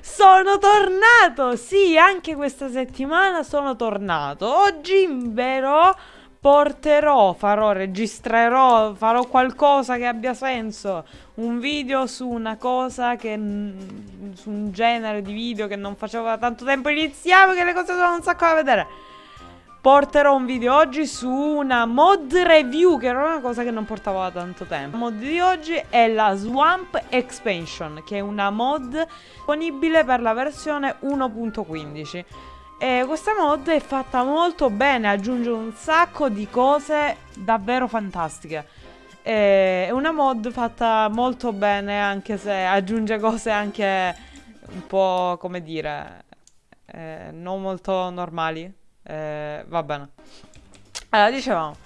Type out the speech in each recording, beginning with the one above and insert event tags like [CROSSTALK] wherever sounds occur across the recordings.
Sono tornato! Sì, anche questa settimana sono tornato. Oggi, vero, porterò, farò, registrerò, farò qualcosa che abbia senso. Un video su una cosa che... su un genere di video che non facevo da tanto tempo. Iniziamo che le cose sono un sacco da vedere porterò un video oggi su una mod review che era una cosa che non portavo da tanto tempo. La mod di oggi è la Swamp Expansion che è una mod disponibile per la versione 1.15 e questa mod è fatta molto bene, aggiunge un sacco di cose davvero fantastiche. È una mod fatta molto bene anche se aggiunge cose anche un po' come dire, eh, non molto normali. Eh, va bene. Allora, dicevamo.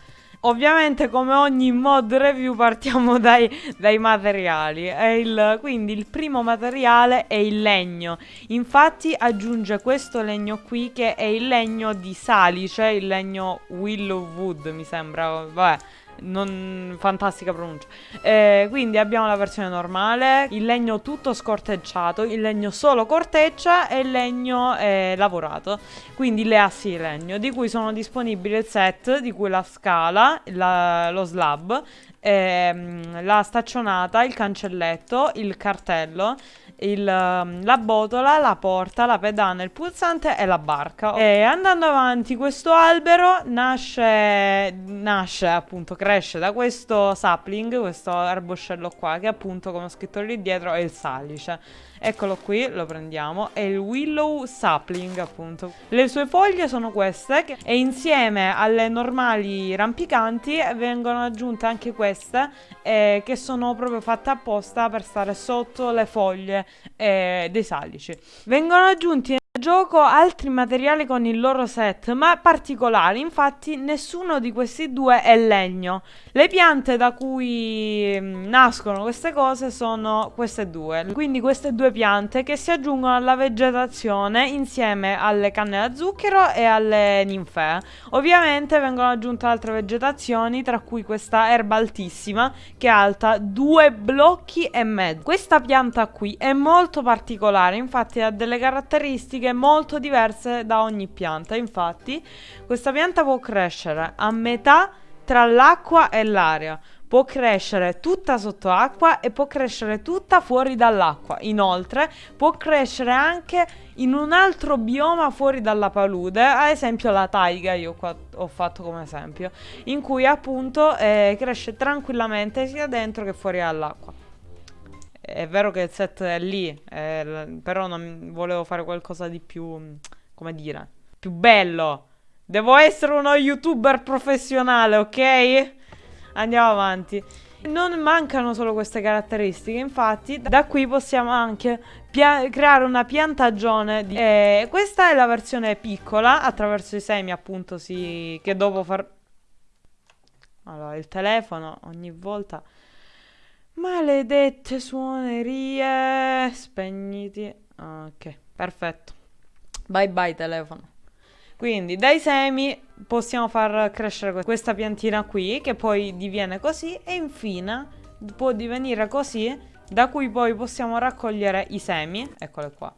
Ovviamente come ogni mod review partiamo [LAUGHS] dai, dai materiali il, Quindi il primo materiale è il legno Infatti aggiunge questo legno qui che è il legno di salice Il legno willow wood mi sembra Vabbè non, fantastica pronuncia. Eh, quindi abbiamo la versione normale, il legno tutto scorteggiato, il legno solo corteccia e il legno eh, lavorato. Quindi le assi di legno, di cui sono disponibili il set, di cui la scala, la, lo slab, ehm, la staccionata, il cancelletto, il cartello il, um, la botola, la porta, la pedana, il pulsante e la barca. E andando avanti questo albero nasce, nasce appunto, cresce da questo sapling, questo erboscello qua che appunto come ho scritto lì dietro è il salice. Eccolo qui, lo prendiamo, è il Willow Sapling appunto. Le sue foglie sono queste e insieme alle normali rampicanti vengono aggiunte anche queste eh, che sono proprio fatte apposta per stare sotto le foglie eh, dei salici. Vengono aggiunti gioco altri materiali con il loro set, ma particolari, infatti nessuno di questi due è legno. Le piante da cui mm, nascono queste cose sono queste due, quindi queste due piante che si aggiungono alla vegetazione insieme alle canne da zucchero e alle ninfee. Ovviamente vengono aggiunte altre vegetazioni, tra cui questa erba altissima che è alta due blocchi e mezzo. Questa pianta qui è molto particolare, infatti ha delle caratteristiche molto diverse da ogni pianta. Infatti, questa pianta può crescere a metà tra l'acqua e l'aria. Può crescere tutta sotto acqua e può crescere tutta fuori dall'acqua. Inoltre, può crescere anche in un altro bioma fuori dalla palude, ad esempio la taiga, io qua ho fatto come esempio, in cui appunto eh, cresce tranquillamente sia dentro che fuori dall'acqua. È vero che il set è lì, eh, però non volevo fare qualcosa di più, come dire, più bello. Devo essere uno youtuber professionale, ok? Andiamo avanti. Non mancano solo queste caratteristiche, infatti da qui possiamo anche creare una piantagione. Di eh, questa è la versione piccola, attraverso i semi appunto si... che dopo far... Allora, il telefono ogni volta... Maledette suonerie. Spegniti. Ok, perfetto. Bye bye telefono. Quindi dai semi possiamo far crescere questa piantina qui che poi diviene così e infine può divenire così da cui poi possiamo raccogliere i semi, eccole qua,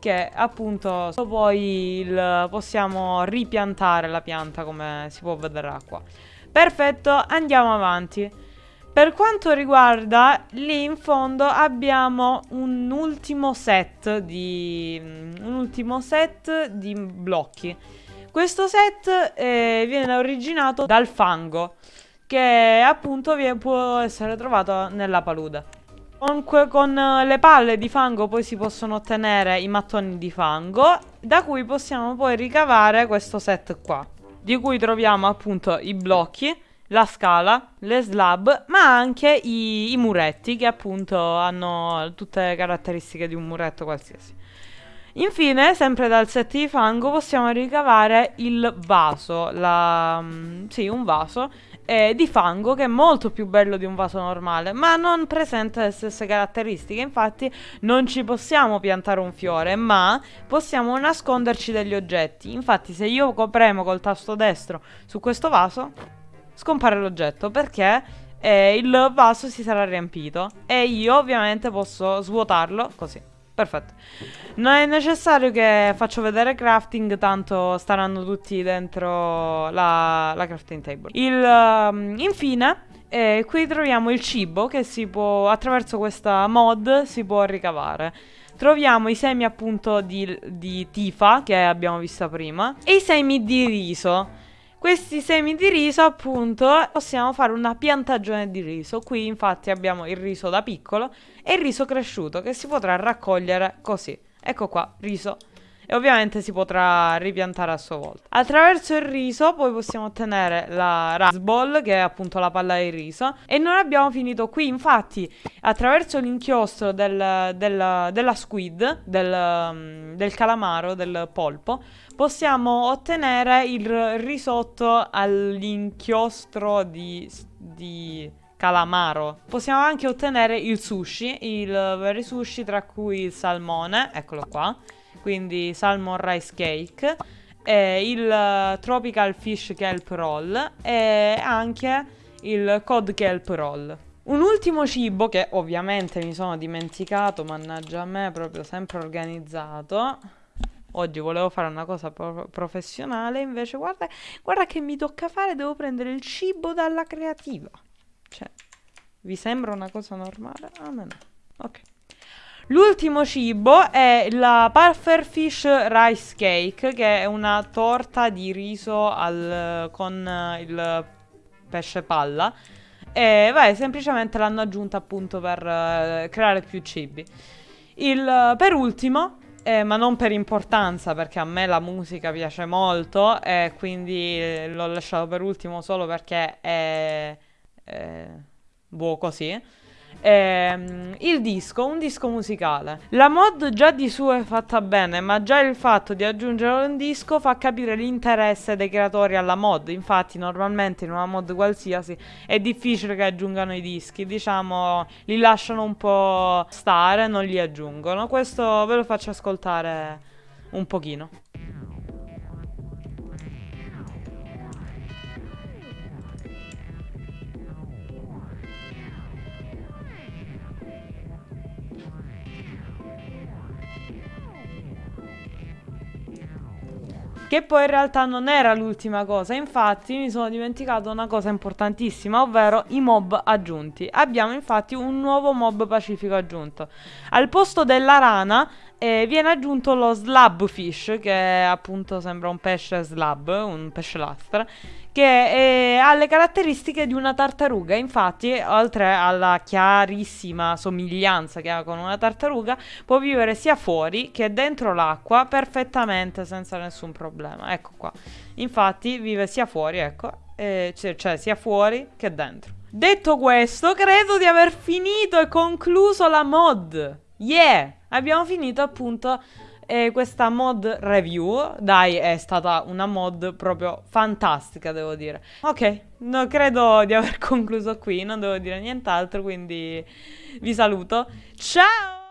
che appunto poi il, possiamo ripiantare la pianta come si può vedere qua. Perfetto, andiamo avanti. Per quanto riguarda lì in fondo abbiamo un ultimo set di, un ultimo set di blocchi. Questo set eh, viene originato dal fango che appunto può essere trovato nella palude. Comunque con le palle di fango poi si possono ottenere i mattoni di fango da cui possiamo poi ricavare questo set qua di cui troviamo appunto i blocchi la scala, le slab, ma anche i, i muretti che appunto hanno tutte le caratteristiche di un muretto qualsiasi. Infine, sempre dal set di fango, possiamo ricavare il vaso, la, mm, sì, un vaso eh, di fango che è molto più bello di un vaso normale, ma non presenta le stesse caratteristiche. Infatti, non ci possiamo piantare un fiore, ma possiamo nasconderci degli oggetti. Infatti, se io premo col tasto destro su questo vaso, scompare l'oggetto perché eh, il vaso si sarà riempito e io ovviamente posso svuotarlo così. perfetto. Non è necessario che faccio vedere crafting, tanto staranno tutti dentro la, la crafting table. Il, um, infine, eh, qui troviamo il cibo che si può, attraverso questa mod, si può ricavare. Troviamo i semi appunto di, di tifa, che abbiamo visto prima, e i semi di riso. Questi semi di riso appunto possiamo fare una piantagione di riso. Qui infatti abbiamo il riso da piccolo e il riso cresciuto che si potrà raccogliere così. Ecco qua, riso e ovviamente si potrà ripiantare a sua volta. Attraverso il riso poi possiamo ottenere la Rice Ball che è appunto la palla di riso e non abbiamo finito qui infatti attraverso l'inchiostro del, del, della squid, del, del calamaro, del polpo possiamo ottenere il risotto all'inchiostro di, di calamaro. Possiamo anche ottenere il sushi, il veri sushi tra cui il salmone, eccolo qua, quindi salmon rice cake, e il tropical fish kelp roll e anche il cod kelp roll. Un ultimo cibo che ovviamente mi sono dimenticato, mannaggia a me, proprio sempre organizzato. Oggi volevo fare una cosa pro professionale, invece guarda, guarda che mi tocca fare, devo prendere il cibo dalla creativa. Cioè, vi sembra una cosa normale? A me no. Ok. L'ultimo cibo è la Pufferfish Rice Cake, che è una torta di riso al, con il pesce palla. E vai, semplicemente l'hanno aggiunta appunto per uh, creare più cibi. Il, per ultimo eh, ma non per importanza, perché a me la musica piace molto e quindi l'ho lasciato per ultimo solo perché è, è buono così. Ehm, il disco, un disco musicale. La mod già di suo è fatta bene, ma già il fatto di aggiungere un disco fa capire l'interesse dei creatori alla mod. Infatti, normalmente in una mod qualsiasi è difficile che aggiungano i dischi, diciamo, li lasciano un po' stare, non li aggiungono. Questo ve lo faccio ascoltare un pochino. Che poi in realtà non era l'ultima cosa, infatti mi sono dimenticato una cosa importantissima, ovvero i mob aggiunti. Abbiamo infatti un nuovo mob pacifico aggiunto. Al posto della rana eh, viene aggiunto lo slab fish, che appunto sembra un pesce slab, un pesce lastra, che eh, ha le caratteristiche di una tartaruga. Infatti, oltre alla chiarissima somiglianza che ha con una tartaruga, può vivere sia fuori che dentro l'acqua perfettamente senza nessun problema. Ecco qua. Infatti, vive sia fuori, ecco, eh, cioè, cioè sia fuori che dentro. Detto questo, credo di aver finito e concluso la mod. Yeah! Abbiamo finito appunto e questa mod review, dai, è stata una mod proprio fantastica, devo dire. Ok, no, credo di aver [LAUGHS] concluso qui, non devo dire nient'altro, quindi vi saluto. Ciao!